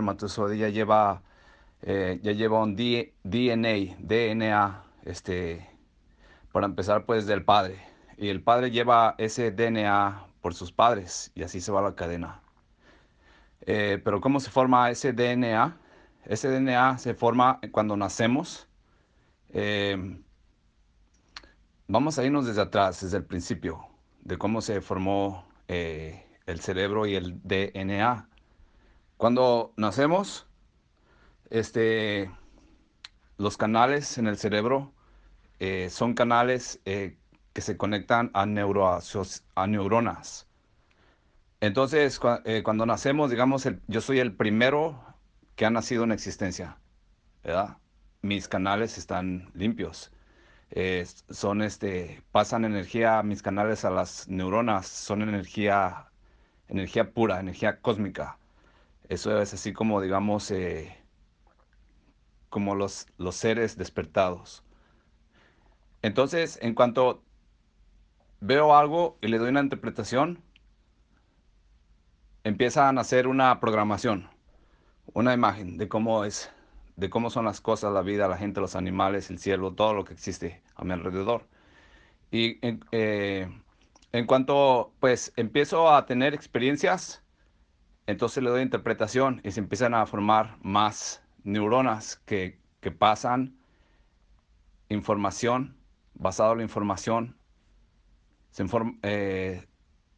espermatozoide ya lleva, eh, ya lleva un DNA, DNA, este, para empezar pues del padre. Y el padre lleva ese DNA por sus padres y así se va la cadena. Eh, pero ¿cómo se forma ese DNA? Ese DNA se forma cuando nacemos. Eh, vamos a irnos desde atrás, desde el principio, de cómo se formó eh, el cerebro y el DNA. Cuando nacemos, este, los canales en el cerebro son canales que se conectan a, neuronas. Entonces, eh, cuando nacemos, digamos, yo soy el primero que ha nacido en existencia. Mis canales están limpios. son este, pasan energía, mis canales a las neuronas, son energía, energía pura, energía cósmica. Eso es así como, digamos, eh, como los, los seres despertados. Entonces, en cuanto veo algo y le doy una interpretación, empieza a nacer una programación, una imagen de cómo es, de cómo son las cosas, la vida, la gente, los animales, el cielo, todo lo que existe a mi alrededor. Y en, eh, en cuanto pues empiezo a tener experiencias, entonces le doy interpretación y se empiezan a formar más neuronas que, que pasan información, basado en la información, eh,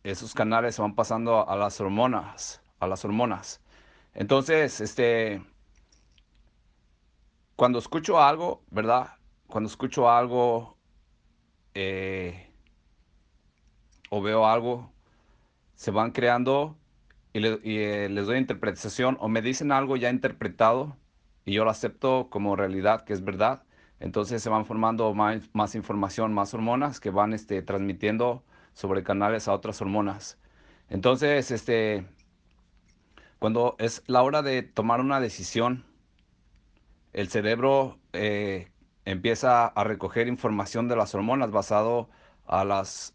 esos canales se van pasando a las hormonas, a las hormonas. Entonces, este, cuando escucho algo, ¿verdad? Cuando escucho algo eh, o veo algo, se van creando y, eh, les doy interpretación o me dicen algo ya interpretado y yo lo acepto como realidad, que es verdad. Entonces se van formando más, información, más hormonas que van este, transmitiendo sobre canales a otras hormonas. Entonces, este, cuando es la hora de tomar una decisión, el cerebro eh, empieza a recoger información de las hormonas basado a las,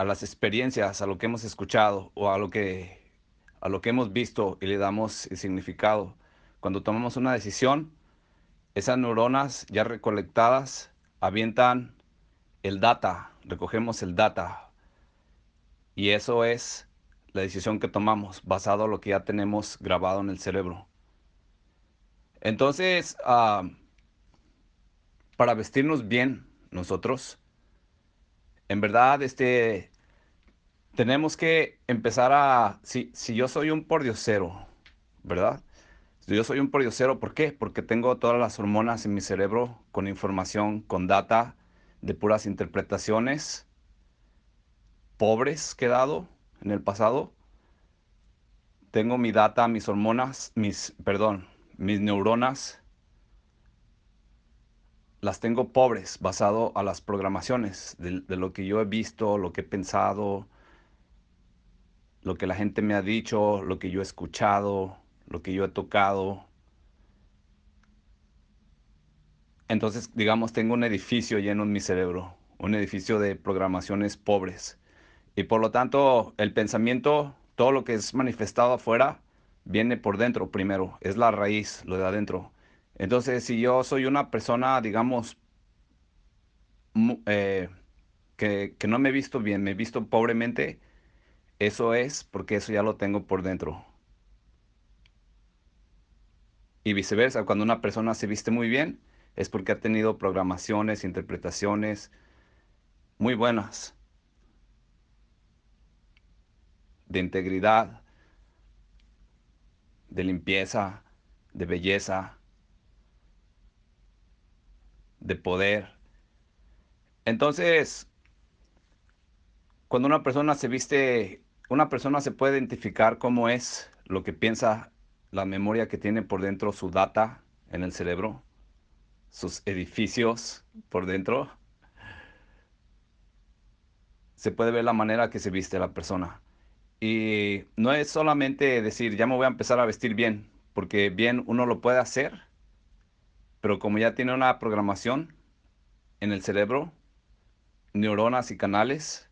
a las experiencias, a lo que hemos escuchado o a lo que, a lo que hemos visto y le damos el significado. Cuando tomamos una decisión, esas neuronas ya recolectadas avientan el data, recogemos el data. Y eso es la decisión que tomamos basado en lo que ya tenemos grabado en el cerebro. Entonces, ah, para vestirnos bien nosotros, en verdad, este, tenemos que empezar a, si, si yo soy un pordiosero, ¿verdad? Yo soy un pordiosero, ¿por qué? Porque tengo todas las hormonas en mi cerebro con información, con data de puras interpretaciones pobres que he dado en el pasado. Tengo mi data, mis hormonas, mis, perdón, mis neuronas, las tengo pobres basado a las programaciones de lo que yo he visto, lo que he pensado, lo que la gente me ha dicho, lo que yo he escuchado, lo que yo he tocado. Entonces, digamos, tengo un edificio lleno en mi cerebro, un edificio de programaciones pobres. Y por lo tanto, el pensamiento, todo lo que es manifestado afuera, viene por dentro primero, es la raíz, lo de adentro. Entonces, si yo soy una persona, digamos, eh, que, que no me he visto bien, me he visto pobremente, eso es porque eso ya lo tengo por dentro. Y viceversa, cuando una persona se viste muy bien, es porque ha tenido programaciones, interpretaciones muy buenas de integridad, de limpieza, de belleza, de poder. Entonces, cuando una persona se viste, una persona se puede identificar cómo es lo que piensa la memoria que tiene por dentro su data en el cerebro, sus edificios por dentro, se puede ver la manera que se viste la persona. Y no es solamente decir, ya me voy a empezar a vestir bien, porque bien uno lo puede hacer, pero como ya tiene una programación en el cerebro, neuronas y canales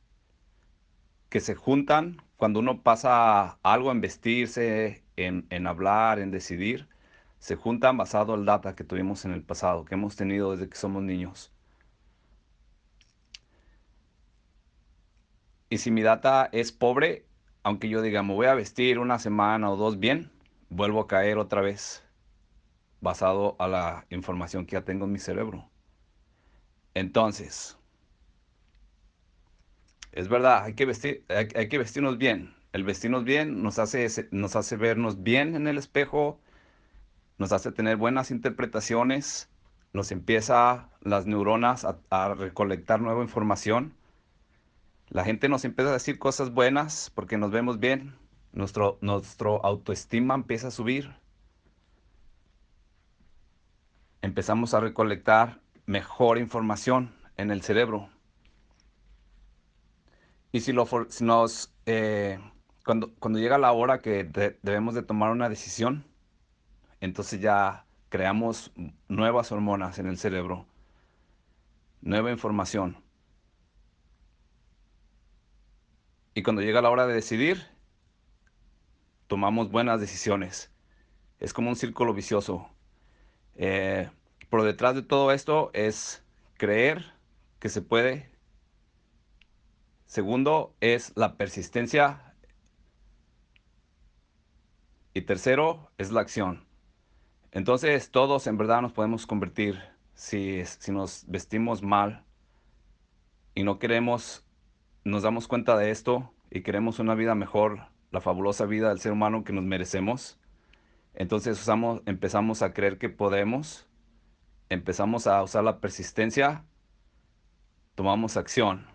que se juntan cuando uno pasa algo en vestirse, en, en hablar, en decidir, se juntan basado el data que tuvimos en el pasado, que hemos tenido desde que somos niños. Y si mi data es pobre, aunque yo diga, me voy a vestir una semana o dos bien, vuelvo a caer otra vez, basado a la información que ya tengo en mi cerebro. Entonces, es verdad, hay que, vestir, hay, que vestirnos bien. El vestirnos bien nos hace, nos hace vernos bien en el espejo, nos hace tener buenas interpretaciones, nos empieza las neuronas a, recolectar nueva información. La gente nos empieza a decir cosas buenas porque nos vemos bien. Nuestro, nuestro autoestima empieza a subir. Empezamos a recolectar mejor información en el cerebro. Y si, lo, nos, eh, cuando, cuando llega la hora que debemos de tomar una decisión, entonces ya creamos nuevas hormonas en el cerebro, nueva información. Y cuando llega la hora de decidir, tomamos buenas decisiones. Es como un círculo vicioso. Eh, por detrás de todo esto es creer que se puede. Segundo es la persistencia. Y tercero es la acción. Entonces todos en verdad nos podemos convertir si, si nos vestimos mal y no queremos, nos damos cuenta de esto y queremos una vida mejor, la fabulosa vida del ser humano que nos merecemos. Entonces usamos, empezamos a creer que podemos, empezamos a usar la persistencia, tomamos acción,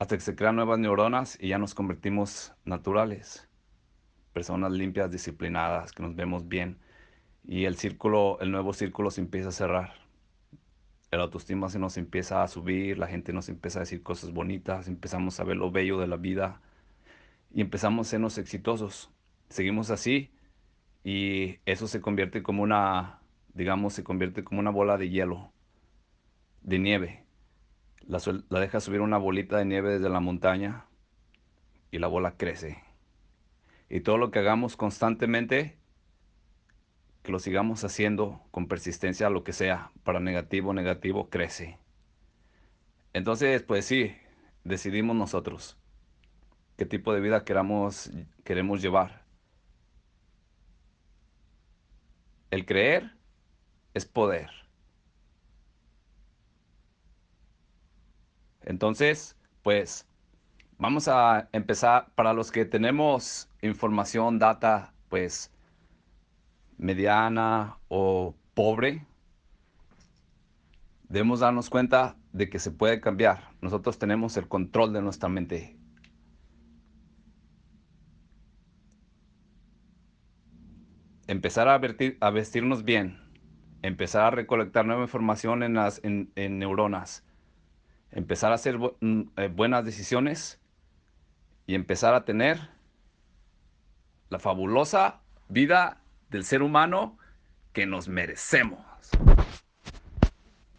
hasta que se crean nuevas neuronas y ya nos convertimos naturales personas limpias, disciplinadas, que nos vemos bien. Y el círculo, el nuevo círculo se empieza a cerrar. El autoestima se nos empieza a subir, la gente nos empieza a decir cosas bonitas, empezamos a ver lo bello de la vida y empezamos a sernos exitosos. Seguimos así y eso se convierte como una, digamos, se convierte como una bola de hielo, de nieve. La, deja subir una bolita de nieve desde la montaña y la bola crece y todo lo que hagamos constantemente, que lo sigamos haciendo con persistencia, lo que sea, para negativo, negativo, crece. Entonces, pues sí, decidimos nosotros qué tipo de vida queramos, queremos llevar. El creer es poder. Entonces, pues Vamos a empezar, para los que tenemos información, data, pues mediana o pobre, debemos darnos cuenta de que se puede cambiar. Nosotros tenemos el control de nuestra mente. Empezar a, vestirnos bien, empezar a recolectar nueva información en, las, en, neuronas, empezar a hacer mm, eh, buenas decisiones y empezar a tener la fabulosa vida del ser humano que nos merecemos.